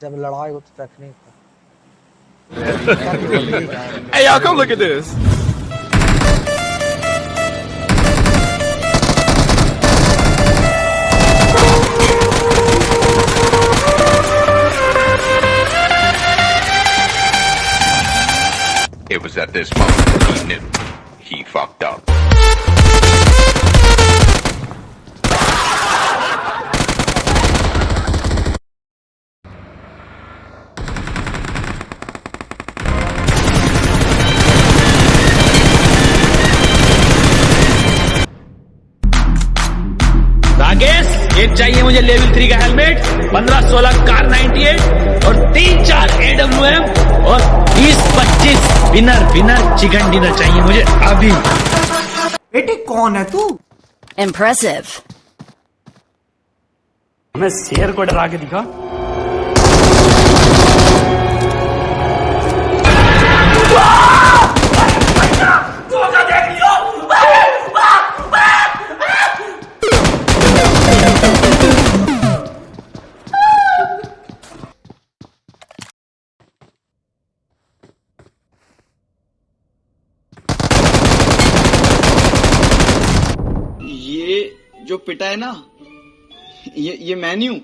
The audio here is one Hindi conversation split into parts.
जब लड़ाई हो तो technique Hey, y'all, come look at this. It was at this moment he knew he fucked up. Rakesh एक चाहिए मुझे लेवल थ्री का हेलमेट पंद्रह सोलह कार 98 और तीन चार एडब्ल्यू एम और बीस पच्चीस बिनर बिनर चिकन डिनर चाहिए मुझे अभी। बेटे कौन है तू? इम्प्रेसिव मैं शेर को डरा के दिखा। जो पिटा है ना, ये ये मैं नहीं हूँ।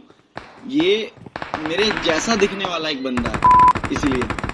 ये मेरे जैसा दिखने वाला एक बंदा है, इसीलिए।